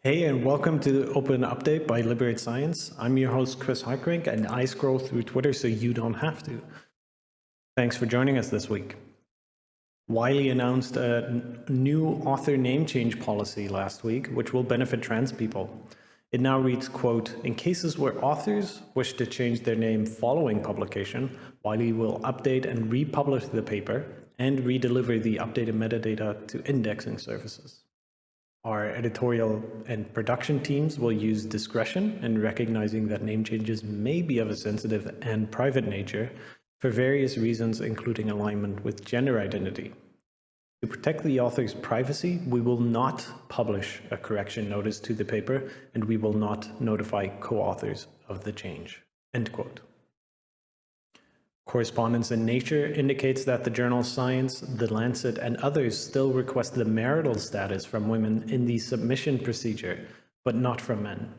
Hey, and welcome to the Open Update by Liberate Science. I'm your host, Chris Hartgerink, and I scroll through Twitter so you don't have to. Thanks for joining us this week. Wiley announced a new author name change policy last week, which will benefit trans people. It now reads, quote, in cases where authors wish to change their name following publication, Wiley will update and republish the paper and redeliver the updated metadata to indexing services. Our editorial and production teams will use discretion in recognizing that name changes may be of a sensitive and private nature for various reasons, including alignment with gender identity. To protect the author's privacy, we will not publish a correction notice to the paper, and we will not notify co-authors of the change. End quote. Correspondence in Nature indicates that the journal Science, The Lancet, and others still request the marital status from women in the submission procedure, but not from men.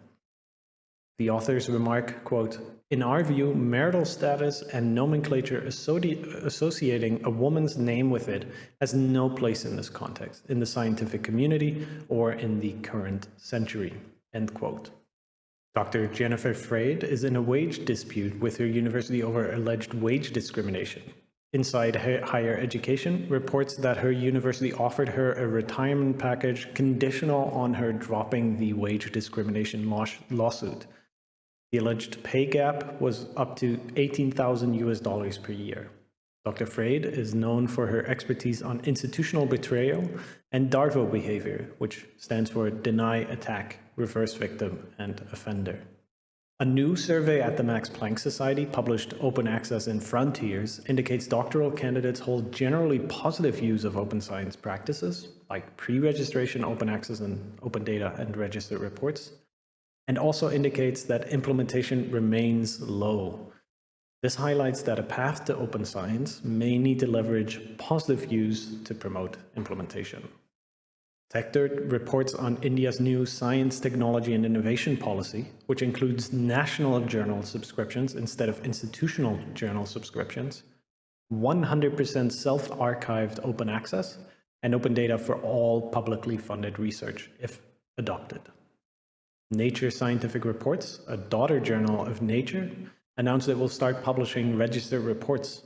The authors remark, quote, in our view, marital status and nomenclature associating a woman's name with it has no place in this context, in the scientific community, or in the current century, end quote. Dr. Jennifer Freyd is in a wage dispute with her university over alleged wage discrimination. Inside Higher Education reports that her university offered her a retirement package conditional on her dropping the wage discrimination lawsuit. The alleged pay gap was up to 18,000 US dollars per year. Dr. Freyd is known for her expertise on institutional betrayal and DARVO behavior, which stands for Deny, Attack, Reverse Victim, and Offender. A new survey at the Max Planck Society, published Open Access in Frontiers, indicates doctoral candidates hold generally positive views of open science practices, like pre-registration open access and open data and registered reports, and also indicates that implementation remains low, this highlights that a path to open science may need to leverage positive views to promote implementation. TechDirt reports on India's new Science, Technology and Innovation policy, which includes national journal subscriptions instead of institutional journal subscriptions, 100% self-archived open access, and open data for all publicly funded research, if adopted. Nature Scientific Reports, a daughter journal of Nature, announced it will start publishing register reports.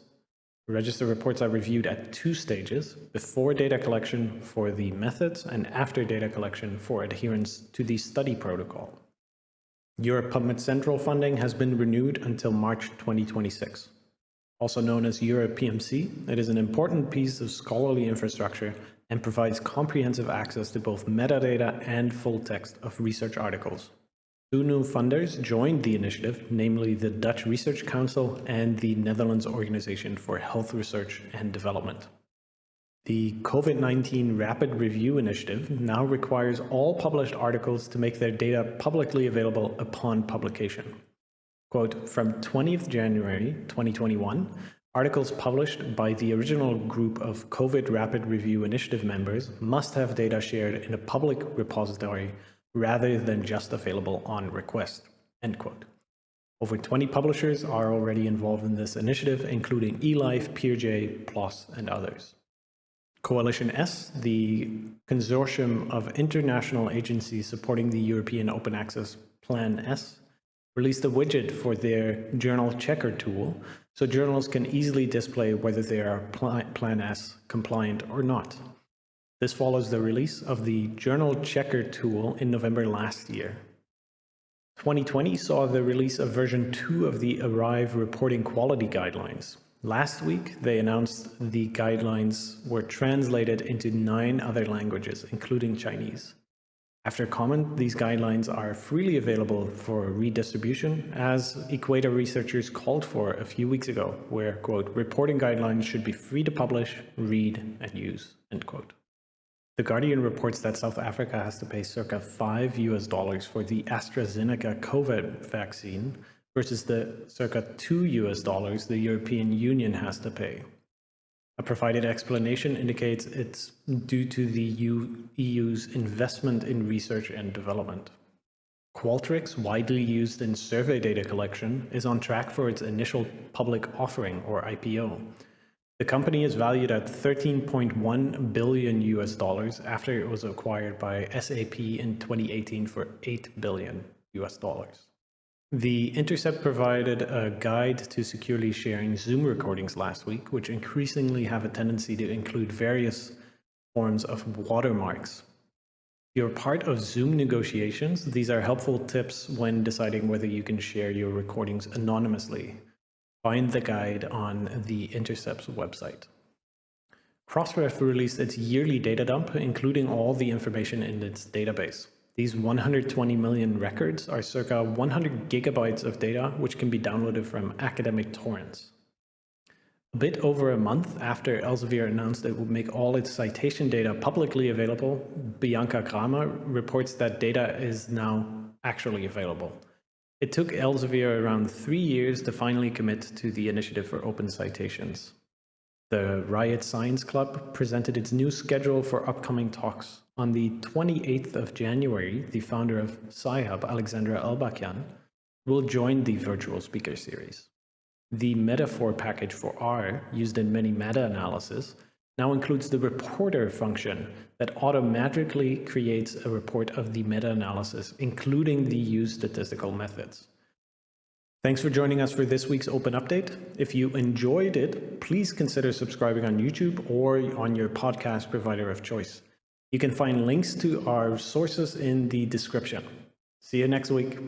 Register reports are reviewed at two stages, before data collection for the methods and after data collection for adherence to the study protocol. Europe PubMed Central funding has been renewed until March 2026. Also known as Europe PMC, it is an important piece of scholarly infrastructure and provides comprehensive access to both metadata and full text of research articles. Two new funders joined the initiative, namely the Dutch Research Council and the Netherlands Organization for Health Research and Development. The COVID-19 Rapid Review Initiative now requires all published articles to make their data publicly available upon publication. Quote, from 20th January 2021, articles published by the original group of COVID Rapid Review Initiative members must have data shared in a public repository rather than just available on request, end quote. Over 20 publishers are already involved in this initiative, including eLife, PeerJ, PLOS, and others. Coalition S, the consortium of international agencies supporting the European Open Access Plan S, released a widget for their journal checker tool so journals can easily display whether they are Plan S compliant or not. This follows the release of the Journal Checker tool in November last year. 2020 saw the release of version 2 of the Arrive reporting quality guidelines. Last week, they announced the guidelines were translated into nine other languages, including Chinese. After comment, these guidelines are freely available for redistribution, as Equator researchers called for a few weeks ago, where, quote, reporting guidelines should be free to publish, read, and use, end quote. The Guardian reports that South Africa has to pay circa 5 US dollars for the AstraZeneca COVID vaccine versus the circa 2 US dollars the European Union has to pay. A provided explanation indicates it's due to the EU's investment in research and development. Qualtrics, widely used in survey data collection, is on track for its initial public offering or IPO. The company is valued at 13.1 billion US dollars after it was acquired by SAP in 2018 for 8 billion US dollars. The Intercept provided a guide to securely sharing Zoom recordings last week, which increasingly have a tendency to include various forms of watermarks. You're part of Zoom negotiations. These are helpful tips when deciding whether you can share your recordings anonymously. Find the guide on the Intercept's website. Crossref released its yearly data dump, including all the information in its database. These 120 million records are circa 100 gigabytes of data, which can be downloaded from academic torrents. A bit over a month after Elsevier announced it would make all its citation data publicly available, Bianca Kramer reports that data is now actually available. It took Elsevier around three years to finally commit to the initiative for open citations. The Riot Science Club presented its new schedule for upcoming talks. On the 28th of January, the founder of Sci-Hub, Alexandra Elbakyan, will join the virtual speaker series. The metafor package for R, used in many meta-analysis, now includes the reporter function that automatically creates a report of the meta-analysis, including the used statistical methods. Thanks for joining us for this week's Open Update. If you enjoyed it, please consider subscribing on YouTube or on your podcast provider of choice. You can find links to our sources in the description. See you next week.